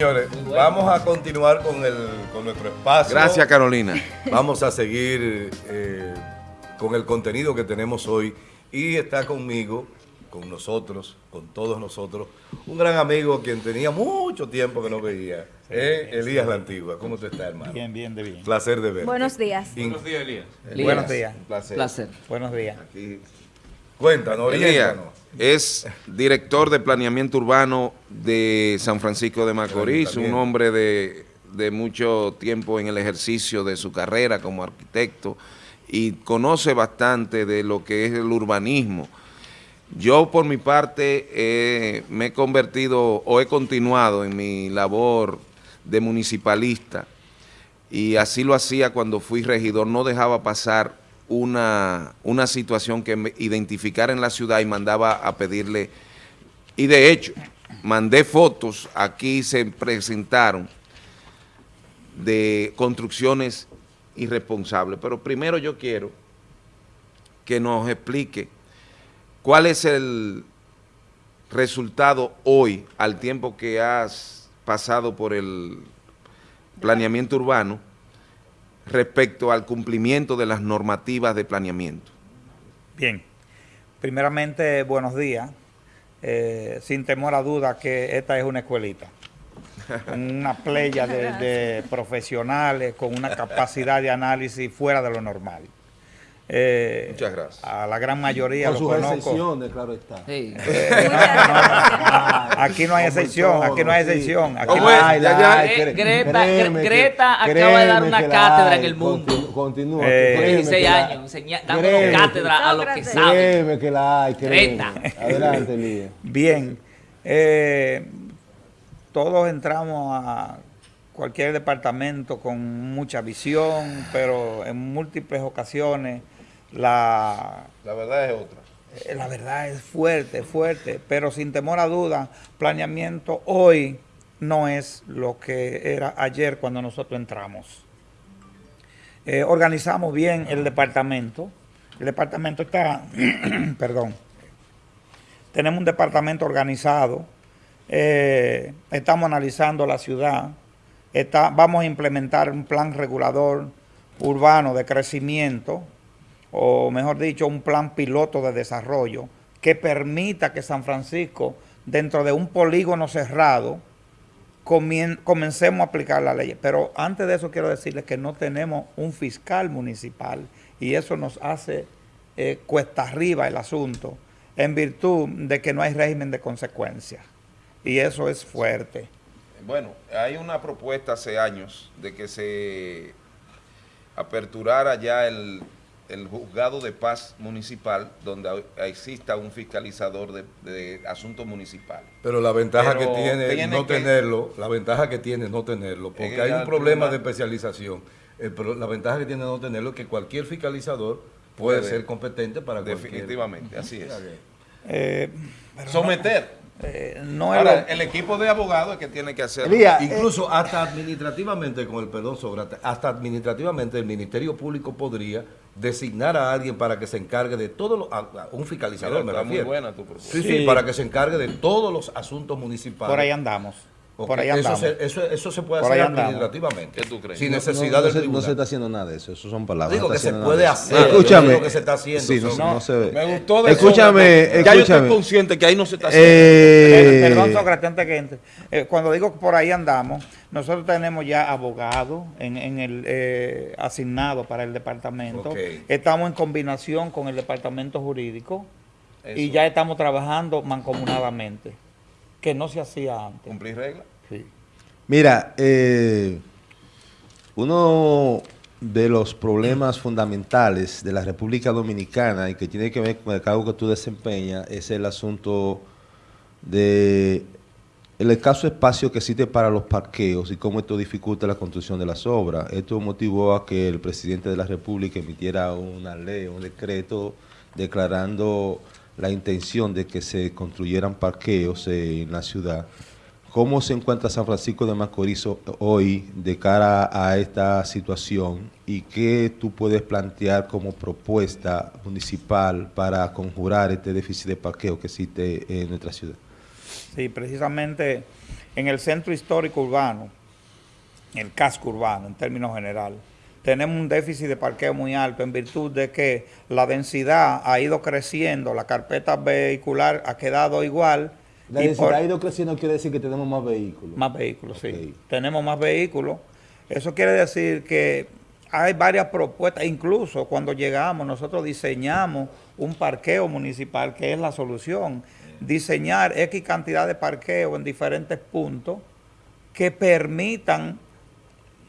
Señores, vamos a continuar con, el, con nuestro espacio. Gracias, Carolina. Vamos a seguir eh, con el contenido que tenemos hoy. Y está conmigo, con nosotros, con todos nosotros, un gran amigo quien tenía mucho tiempo que no veía, eh, Elías La Antigua. ¿Cómo te está, hermano? Bien, bien, de bien. Placer de verte. Buenos días. In- Buenos días, Elías. Buenos días. Un placer. Placer. Buenos días. Aquí. Cuéntanos, Elías oriéntanos. Es director de planeamiento urbano de San Francisco de Macorís, un hombre de, de mucho tiempo en el ejercicio de su carrera como arquitecto y conoce bastante de lo que es el urbanismo. Yo, por mi parte, eh, me he convertido o he continuado en mi labor de municipalista y así lo hacía cuando fui regidor, no dejaba pasar una, una situación que me identificara en la ciudad y mandaba a pedirle, y de hecho, mandé fotos, aquí se presentaron, de construcciones irresponsables, pero primero yo quiero que nos explique cuál es el resultado hoy, al tiempo que has pasado por el planeamiento urbano, respecto al cumplimiento de las normativas de planeamiento. Bien. Primeramente, buenos días. Eh, sin temor a duda que esta es una escuelita. Una playa de, de profesionales con una capacidad de análisis fuera de lo normal. Eh, Muchas gracias. A la gran mayoría Con lo sus conozco. excepciones, claro está. Sí. Eh, no, no, aquí no hay excepción, aquí no hay excepción. Aquí ¿Cómo no hay, cre- Greta, acaba de dar una cátedra hay. en el mundo. Continúa. Eh, créeme 16 que la- años, enseña- dándonos créeme que- cátedra a los que saben. Créeme que la hay. Greta. Adelante, Lía. Bien, eh, todos entramos a cualquier departamento con mucha visión, pero en múltiples ocasiones la, La verdad es otra. eh, la verdad es fuerte, fuerte, pero sin temor a duda, planeamiento hoy no es lo que era ayer cuando nosotros entramos. Eh, organizamos bien el departamento. El departamento está, perdón, tenemos un departamento organizado, eh, estamos analizando la ciudad, está, vamos a implementar un plan regulador urbano de crecimiento, o mejor dicho, un plan piloto de desarrollo que permita que San Francisco, dentro de un polígono cerrado, comencemos a aplicar la ley. Pero antes de eso quiero decirles que no tenemos un fiscal municipal y eso nos hace eh, cuesta arriba el asunto en virtud de que no hay régimen de consecuencias. Y eso es fuerte. Bueno, hay una propuesta hace años de que se aperturara ya el, el juzgado de paz municipal donde exista un fiscalizador de, de asuntos municipales. Pero la ventaja Pero que tiene, tiene no que- tenerlo, la ventaja que tiene no tenerlo, porque que hay un problema tribunal- de especialización. El pro- la ventaja que tiene no tenerlo es que cualquier fiscalizador puede, ser competente para cualquier- Definitivamente, así es. Eh, pero Someter. eh, no Ahora, el equipo de abogados es que tiene que hacerlo. Elías, Incluso hasta administrativamente, con el perdón Sócrates, hasta administrativamente el Ministerio Público podría designar a alguien para que se encargue de todo lo, a- a un fiscalizador, Mira, me muy buena tu propuesta. Sí, sí, Sí. para que se encargue de todos los asuntos municipales. por ahí andamos. Ok, Por ahí eso, se, eso, eso se puede Por hacer administrativamente. ¿Qué tú crees? Sin No, necesidad no, se, no tribunal. se está haciendo nada de eso, eso son palabras. Digo no que se puede de hacer. Escúchame. digo que se está haciendo. Sí, no, Son- no se ve. Me gustó de Escúchame, Sócrates. Ya yo escúchame. estoy consciente que ahí no se está haciendo. Eh, Per- Perdón, Sócrates, antes que entre. Eh, cuando digo que por ahí andamos, nosotros tenemos ya abogados en, en el eh, asignado para el departamento. Estamos en combinación con el departamento jurídico y ya estamos trabajando mancomunadamente, que no se hacía antes. Cumplir reglas. Sí. Mira, eh, uno de los problemas fundamentales de la República Dominicana y que tiene que ver con el cargo que tú desempeñas es el asunto de el escaso espacio que existe para los parqueos y cómo esto dificulta la construcción de las obras. Esto motivó a que el presidente de la República emitiera una ley, un decreto declarando la intención de que se construyeran parqueos eh, en la ciudad. ¿Cómo se encuentra San Francisco de Macorís ho- hoy de cara a esta situación y qué tú puedes plantear como propuesta municipal para conjurar este déficit de parqueo que existe en nuestra ciudad? Sí, precisamente en el centro histórico urbano, el casco urbano en términos generales, tenemos un déficit de parqueo muy alto en virtud de que la densidad ha ido creciendo, la carpeta vehicular ha quedado igual. La densidad ha ido creciendo quiere decir que tenemos más vehículos. Más vehículos, sí. Tenemos más vehículos. Eso quiere decir que hay varias propuestas, incluso cuando llegamos nosotros diseñamos un parqueo municipal que es la solución. Diseñar X cantidad de parqueo en diferentes puntos que permitan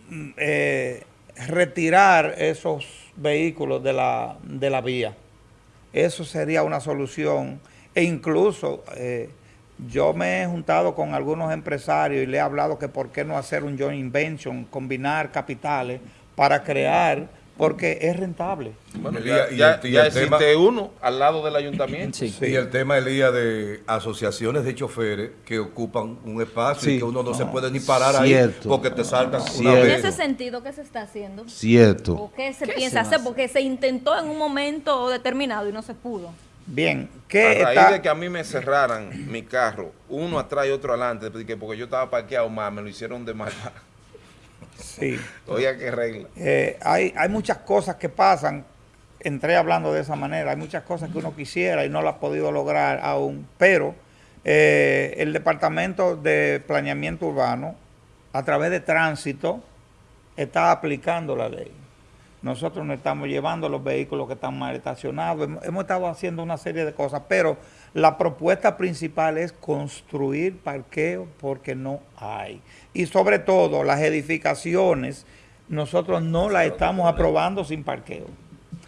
mm, eh, retirar esos vehículos de la, de la vía. Eso sería una solución. E incluso eh, yo me he juntado con algunos empresarios y le he hablado que por qué no hacer un joint invention, combinar capitales para crear porque es rentable. Bueno, ya, existe uno al lado del ayuntamiento. Sí. Y el tema, Elías, de asociaciones de choferes que ocupan un espacio y que uno no, se puede ni parar ahí porque te saltan una vez. En ese sentido, ¿qué se está haciendo? Cierto. ¿O qué se piensa hacer? Porque se intentó en un momento determinado y no se pudo. Bien, ¿qué A raíz de que a mí me cerraran mi carro, uno atrás y otro adelante, porque yo estaba parqueado más, me lo hicieron de maldad. Sí. Oye, qué regla. Eh, hay, hay muchas cosas que pasan, entré hablando de esa manera, hay muchas cosas que uno quisiera y no lo ha podido lograr aún, pero eh, el Departamento de Planeamiento Urbano, a través de tránsito, está aplicando la ley. Nosotros no estamos llevando los vehículos que están mal estacionados, hemos, hemos estado haciendo una serie de cosas, pero la propuesta principal es construir parqueo porque no hay. Y sobre todo las edificaciones, nosotros no las estamos aprobando sin parqueo.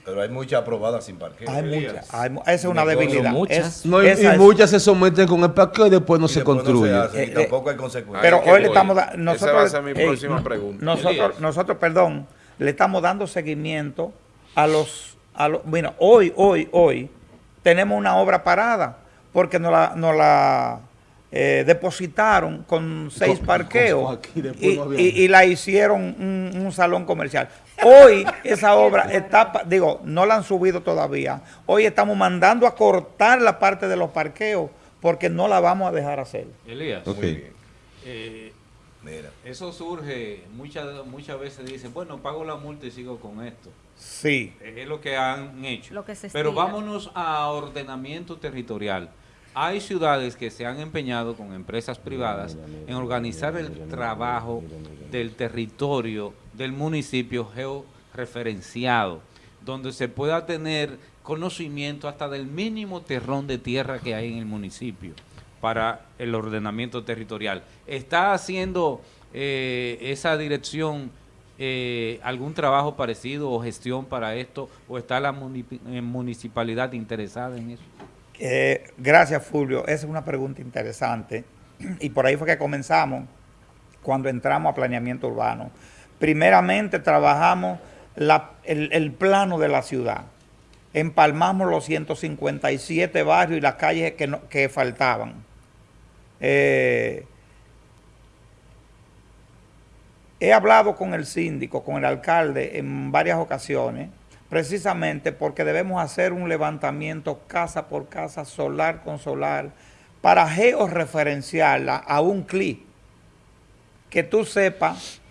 Pero hay muchas aprobadas sin parqueo. Hay muchas. esa es una debilidad. Muchas. y, muchas se someten con el parqueo y después no se construye. y tampoco hay consecuencias. Pero hoy le estamos dando... Nosotros, Esa va a ser mi próxima pregunta. Nosotros, nosotros, perdón, le estamos dando seguimiento a los... A los bueno, hoy, hoy, hoy tenemos una obra parada porque nos la, la eh, depositaron con seis parqueos y, la hicieron un, salón comercial. Hoy esa obra está, digo, no la han subido todavía. Hoy estamos mandando a cortar la parte de los parqueos porque no la vamos a dejar hacer. Elías, muy bien. Eh, Mira. Eso surge, muchas muchas veces dicen, bueno, pago la multa y sigo con esto. Sí. Es lo que han hecho. Pero vámonos a ordenamiento territorial. Hay ciudades que se han empeñado con empresas privadas en organizar el trabajo del territorio del municipio georreferenciado, donde se pueda tener conocimiento hasta del mínimo terrón de tierra que hay en el municipio para el ordenamiento territorial. ¿Está haciendo eh, esa dirección eh, algún trabajo parecido o gestión para esto o está la eh, municipalidad interesada en eso? gracias Fulvio, esa es una pregunta interesante y por ahí fue que comenzamos cuando entramos a planeamiento urbano. Primeramente trabajamos el, plano de la ciudad, empalmamos los 157 barrios y las calles que, que faltaban. Eh, he hablado con el síndico, con el alcalde en varias ocasiones, precisamente porque debemos hacer un levantamiento casa por casa, solar con solar, para georreferenciarla a un clic, que tú sepas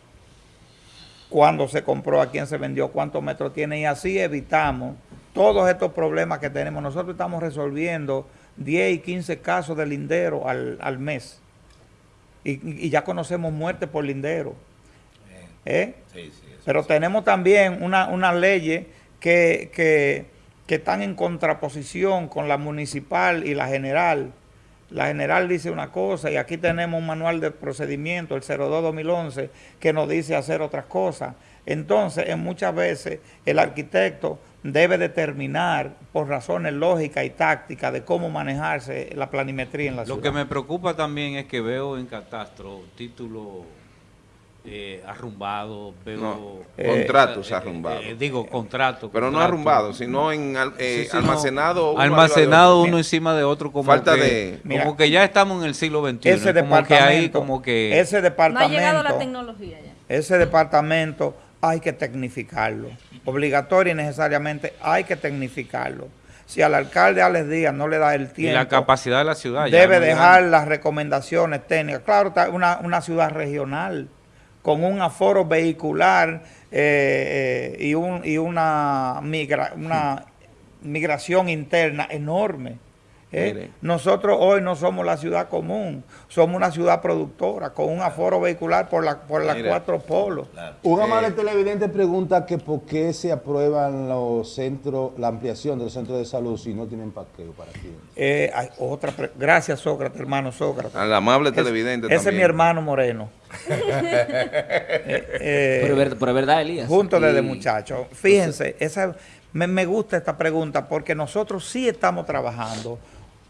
cuándo se compró, a quién se vendió, cuántos metros tiene, y así evitamos todos estos problemas que tenemos. Nosotros estamos resolviendo 10 y 15 casos de lindero al, mes. Y, y, ya conocemos muerte por lindero. ¿Eh? Pero tenemos también una, una leyes que, que, que están en contraposición con la municipal y la general. La general dice una cosa y aquí tenemos un manual de procedimiento, el 02-2011, que nos dice hacer otras cosas. Entonces, en muchas veces el arquitecto debe determinar por razones lógicas y tácticas de cómo manejarse la planimetría en la ciudad. Lo que me preocupa también es que veo en catastro títulos eh, arrumbados, veo... Eh, contratos eh, arrumbados. Eh, digo, contratos. Pero no arrumbados, sino en almacenado. uno almacenado uno encima de otro como Falta que, de... como que ya estamos en el siglo XXI. Ese departamento, como que... Ese departamento... No ha llegado la tecnología ya. Ese departamento hay que tecnificarlo. Obligatorio y necesariamente hay que tecnificarlo. si al alcalde Alex Díaz no le da el tiempo. Y la capacidad de la ciudad. Debe dejar las recomendaciones técnicas. Claro, una, una ciudad regional con un aforo vehicular eh, eh, y, un, y una, migra, una migración interna enorme. ¿Eh? Nosotros hoy no somos la ciudad común, somos una ciudad productora con un aforo vehicular por, la, por las cuatro polos. Un amable televidente pregunta que por qué se aprueban los centros, la ampliación de los centros de salud si no tienen parqueo para ti. Eh, otra Gracias, Sócrates, hermano Sócrates. Al amable televidente Ese es mi hermano Moreno. eh, pero, verdad, Elías. Junto desde muchacho. Fíjense, esa, me, me gusta esta pregunta porque nosotros sí estamos trabajando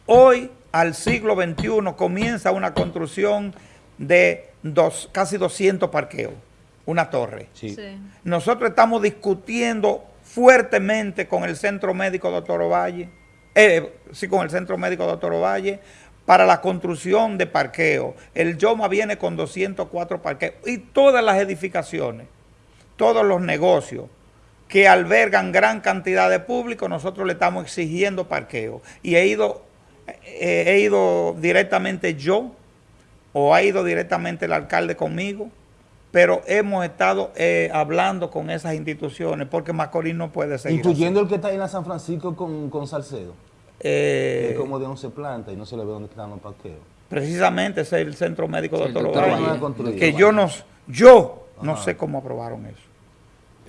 Hoy, al siglo XXI, comienza una construcción de dos, casi 200 parqueos, una torre. Nosotros estamos discutiendo fuertemente con el Centro Médico Doctor Ovalle, eh, sí, con el Centro Médico Doctor Ovalle, para la construcción de parqueos. El YOMA viene con 204 parqueos y todas las edificaciones, todos los negocios que albergan gran cantidad de público, nosotros le estamos exigiendo parqueo. Y he ido he ido directamente yo o ha ido directamente el alcalde conmigo, pero hemos estado eh, hablando con esas instituciones porque Macorís no puede seguir Incluyendo el que está ahí en la San Francisco con, con Salcedo. Eh, es como de 11 plantas y no se le ve dónde están los parqueos. Precisamente ese es el Centro Médico Doctor Ovalle. Que yo no, yo no sé cómo aprobaron eso.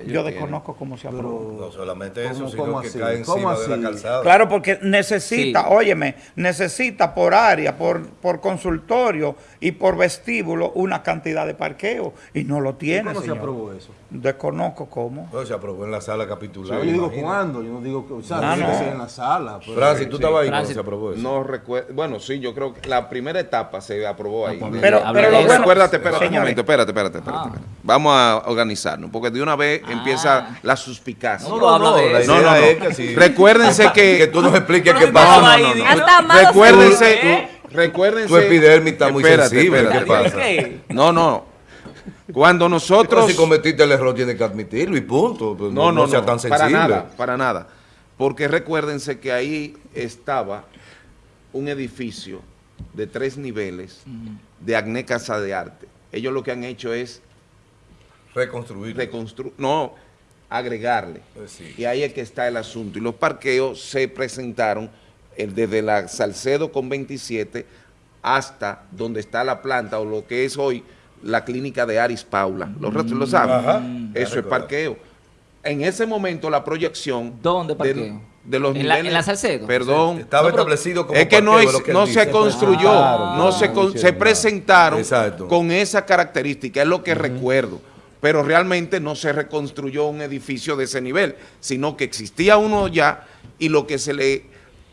Yo desconozco cómo se aprobó. No solamente eso, sino que cae encima de la calzada. Claro, porque necesita, óyeme, necesita por área, por, por consultorio y por vestíbulo una cantidad de parqueo y no lo tiene, ¿Cómo se aprobó eso? Desconozco cómo. No, se aprobó en la sala capitular. yo digo cuándo, yo no digo que, o sea, no, en la sala. Francis, ¿tú estabas ahí cuando se aprobó eso? No recuerdo, bueno, sí, yo creo que la primera etapa se aprobó ahí. Pero, pero, pero lo bueno, espérate, espérate un momento, espérate, espérate, espérate, ah. Vamos a organizarnos, porque de una vez empieza ah. la suspicacia. No, no, no, no, no, no. Recuérdense que... que tú nos expliques qué pasa. No, no, no. Recuérdense... Recuérdense... Tu epidermis está muy sensible, ¿qué pasa? No, no. Cuando nosotros... si cometiste el error tienes que admitirlo y punto. Pues no, no, no, sea tan sensible. Para nada, para nada. Porque recuérdense que ahí estaba un edificio de tres niveles de Agné Casa de Arte. Ellos lo que han hecho es Reconstruir. Reconstruir. No, agregarle. Pues y ahí es que está el asunto. Y los parqueos se presentaron desde la Salcedo con 27 hasta donde está la planta o lo que es hoy la clínica de Aris Paula. ¿Lo, lo saben? Eso es parqueo. En ese momento la proyección... ¿Dónde parqueo? De, los ¿En, la, ¿En la Salcedo? Perdón. Estaba establecido como Es que no, no se construyó, no se, se presentaron con esa característica, es lo que recuerdo pero realmente no se reconstruyó un edificio de ese nivel, sino que existía uno ya y lo que se le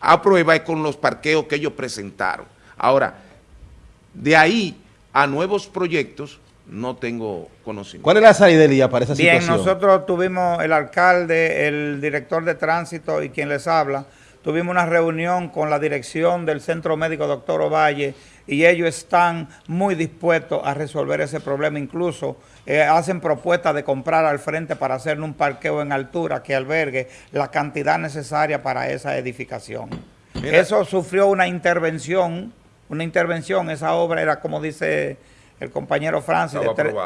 aprueba es con los parqueos que ellos presentaron. Ahora, de ahí a nuevos proyectos no tengo conocimiento. ¿Cuál es la salida para esa situación? Bien, nosotros tuvimos el alcalde, el director de tránsito y quien les habla, tuvimos una reunión con la dirección del Centro Médico Doctor Ovalle y ellos están muy dispuestos a resolver ese problema, incluso eh, hacen propuestas de comprar al frente para hacer un parqueo en altura que albergue la cantidad necesaria para esa edificación. Eso sufrió una intervención, una intervención, esa obra era como dice el compañero Francis,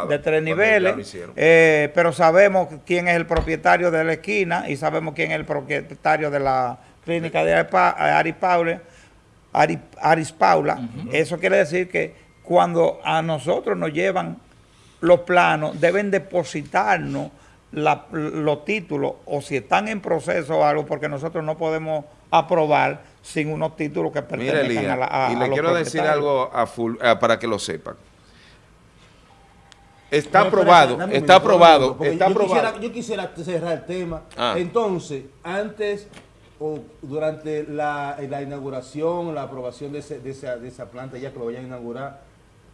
de, tres niveles, eh, pero sabemos quién es el propietario de la esquina y sabemos quién es el propietario de la clínica de Ari Paula. Aris Paula. Eso quiere decir que cuando a nosotros nos llevan los planos deben depositarnos los títulos o si están en proceso o algo, porque nosotros no podemos aprobar sin unos títulos que pertenezcan a la a, Y le quiero decir algo a para que lo sepan. Está aprobado, está aprobado, está yo aprobado. Quisiera, yo quisiera cerrar el tema. Ah. Entonces, antes o durante la, inauguración, la aprobación de, de, esa, de esa planta, ya que lo vayan a inaugurar,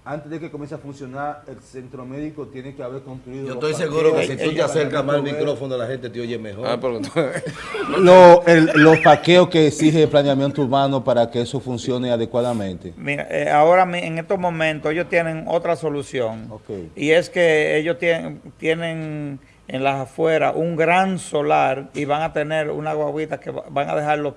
antes de que comience a funcionar el centro médico tiene que haber construido... Yo estoy seguro que si tú te acercas más al micrófono la gente te oye mejor. Ah, los paqueos que exige el planeamiento urbano para que eso funcione adecuadamente. Mira, eh, ahora en estos momentos ellos tienen otra solución. Y es que ellos tienen, tienen en las afueras un gran solar y van a tener una guaguita que van a dejar los,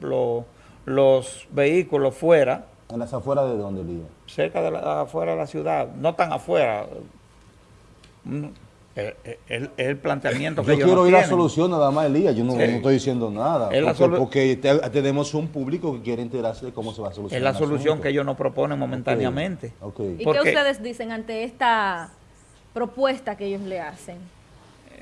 los, los, vehículos fuera. ¿En las afueras de dónde, Lía? Cerca de la afuera de la ciudad, no tan afuera. Es el, planteamiento que Yo quiero ir a la solución nada más, Elías. Yo no, estoy diciendo nada. Porque, tenemos un público que quiere enterarse de cómo se va a solucionar. Es la solución que ellos nos proponen momentáneamente. ¿Y qué ustedes dicen ante esta propuesta que ellos le hacen?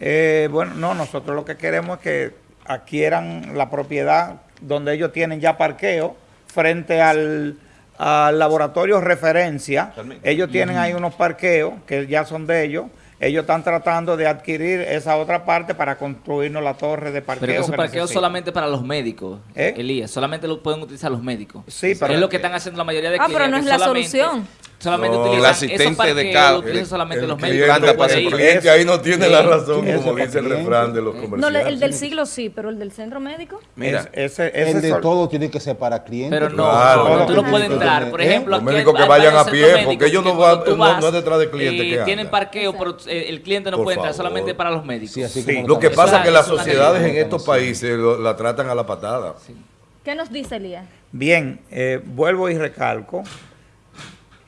Eh, bueno, no, nosotros lo que queremos es que adquieran la propiedad donde ellos tienen ya parqueo frente al, al laboratorio referencia. Ellos tienen ahí unos parqueos que ya son de ellos ellos están tratando de adquirir esa otra parte para construirnos la torre de parqueo. Pero esos parqueos solamente para los médicos, ¿Eh? Elías, solamente lo pueden utilizar los médicos. Sí, pero es lo que están haciendo la mayoría de clientes. Ah, pero no es la solución. Solamente no, el asistente de. Lo solamente los médicos. el cliente ahí no tiene la razón, como dice el refrán de los comerciantes. No, el del siglo sí, pero el del centro médico. Mira, ese, ese el de todo tiene que ser para clientes. Pero no, tú no puedes entrar. Por ejemplo, los médicos que vayan a pie, porque ellos no van no es detrás de clientes. Tienen parqueo, pero eh, el cliente no puede entrar, solamente para los médicos. Lo que pasa es que las sociedades en estos países la tratan a la patada. ¿Qué nos dice Elías? Bien, eh, vuelvo y recalco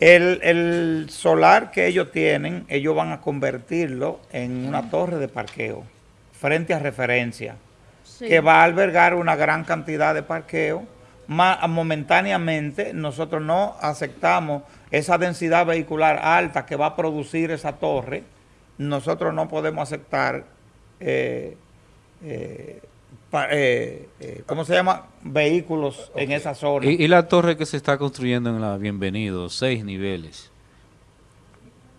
el, solar que ellos tienen, ellos van a convertirlo en una torre de parqueo frente a referencia, que va a albergar una gran cantidad de parqueo. momentáneamente nosotros no aceptamos esa densidad vehicular alta que va a producir esa torre. Nosotros no podemos aceptar eh, eh, eh, eh, ¿cómo se llama? Vehículos en esa zona. ¿Y, la torre que se está construyendo en la Bienvenido, seis niveles.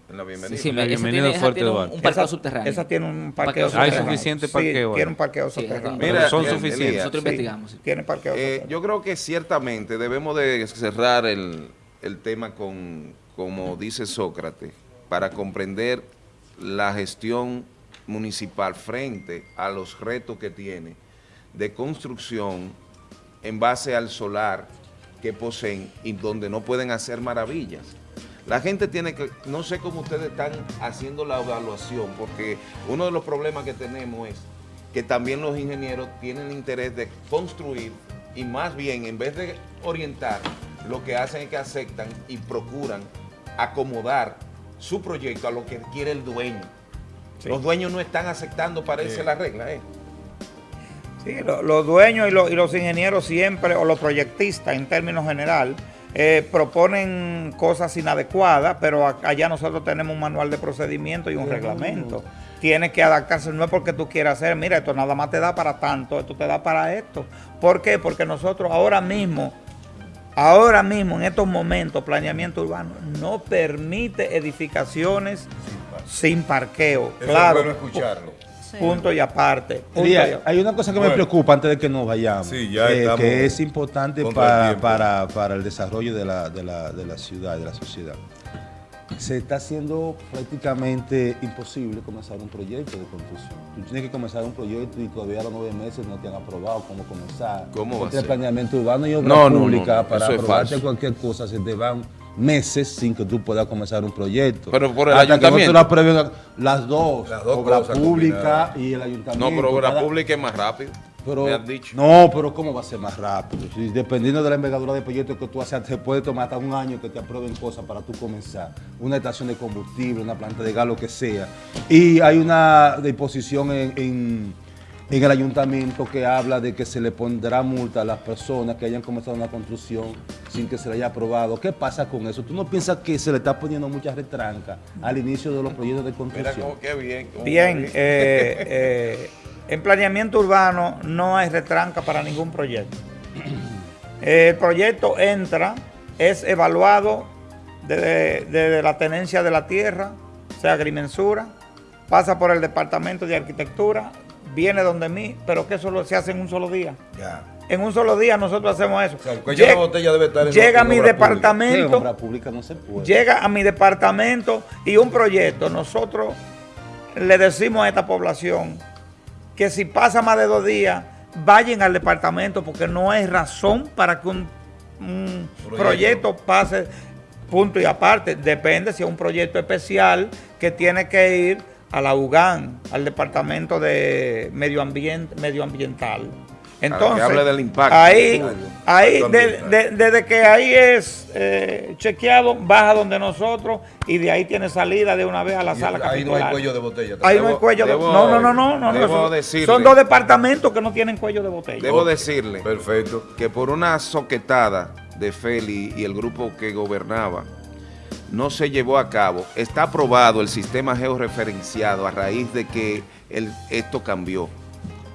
En la Bienvenido. Sí, Bienvenido Fuerte tiene un, un parqueo subterráneo. Esa tiene un parqueo, subterráneo. Hay suficiente parqueo. Sí, tiene un parqueo subterráneo. Mira, son suficientes. Nosotros investigamos. Tiene parqueo eh, Yo creo que ciertamente debemos de cerrar el, el tema con, como dice Sócrates, para comprender la gestión municipal frente a los retos que tiene de construcción en base al solar que poseen y donde no pueden hacer maravillas. La gente tiene que, no sé cómo ustedes están haciendo la evaluación, porque uno de los problemas que tenemos es que también los ingenieros tienen interés de construir y más bien en vez de orientar, lo que hacen es que aceptan y procuran acomodar su proyecto a lo que quiere el dueño. Los dueños no están aceptando, parece la regla. ¿eh? Sí, los dueños y, los ingenieros siempre, o los proyectistas en términos general, eh, proponen cosas inadecuadas, pero allá nosotros tenemos un manual de procedimiento y un reglamento. Tienes que adaptarse, no es porque tú quieras hacer, mira, esto nada más te da para tanto, esto te da para esto. ¿Por qué? Porque nosotros ahora mismo, ahora mismo, en estos momentos, planeamiento urbano no permite edificaciones sin parqueo. claro. Es escucharlo. Punto y aparte. hay una cosa que me preocupa antes de que nos vayamos, eh, que es importante para, para, el desarrollo de la, de, la, de la ciudad, de la sociedad. Se está haciendo prácticamente imposible comenzar un proyecto de construcción. Tú tienes que comenzar un proyecto y todavía a los nueve meses no te han aprobado cómo comenzar. ¿Cómo va a ser? planeamiento urbano y obra pública para aprobarte cualquier cosa se te van meses sin que tú puedas comenzar un proyecto. Pero por el ayuntamiento. las dos, las dos obra pública y el ayuntamiento. No, pero obra pública es más rápido. Pero, No, pero ¿cómo va a ser más rápido? dependiendo de la envergadura de proyecto que tú haces, te puede tomar hasta un año que te aprueben cosas para tú comenzar. Una estación de combustible, una planta de gas, lo que sea. Y hay una disposición en en el ayuntamiento que habla de que se le pondrá multa a las personas que hayan comenzado una construcción sin que se le haya aprobado. ¿Qué pasa con eso? ¿Tú no piensas que se le está poniendo mucha retranca al inicio de los proyectos de construcción? Mira qué bien. Bien, eh, eh, en planeamiento urbano no hay retranca para ningún proyecto. El proyecto entra, es evaluado desde, la tenencia de la tierra, o sea, agrimensura, pasa por el departamento de arquitectura, viene donde mí, pero que eso se hace en un solo día. Ya. En un solo día nosotros hacemos eso. llega, botella debe estar llega a mi departamento. Pública no se puede. Llega a mi departamento y un proyecto. Nosotros le decimos a esta población que si pasa más de dos días, vayan al departamento porque no hay razón para que un, proyecto pase punto y aparte. Depende si es un proyecto especial que tiene que ir a la UGAN, al Departamento de Medio Ambiente, Medioambiental. Entonces, del impacto. ahí, ahí desde que ahí es eh, chequeado, baja donde nosotros y de ahí tiene salida de una vez a la sala Ahí no hay cuello de botella. Ahí no hay cuello de botella. No, no, no, no. no, son dos departamentos que no tienen cuello de botella. Debo decirle Perfecto. que por una soquetada de Feli y el grupo que gobernaba, no se llevó a cabo. Está aprobado el sistema georreferenciado a raíz de que el, esto cambió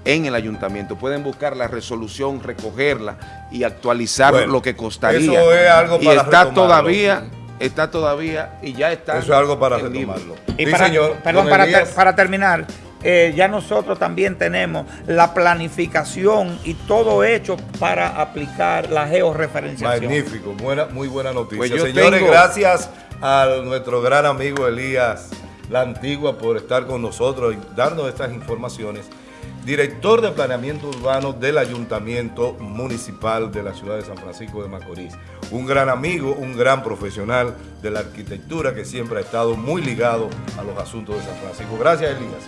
en el ayuntamiento. Pueden buscar la resolución, recogerla y actualizar lo que costaría. Eso es algo para Y está todavía, está todavía y ya está. Eso es algo para retomarlo. Y para, señor, perdón, para, terminar, eh, ya nosotros también tenemos la planificación y todo hecho para aplicar la georreferenciación. Magnífico, buena, muy buena noticia. Pues Señores, gracias a nuestro gran amigo Elías La Antigua por estar con nosotros y darnos estas informaciones director de planeamiento urbano del Ayuntamiento Municipal de la ciudad de San Francisco de Macorís. Un gran amigo, un gran profesional de la arquitectura que siempre ha estado muy ligado a los asuntos de San Francisco. Gracias, Elías.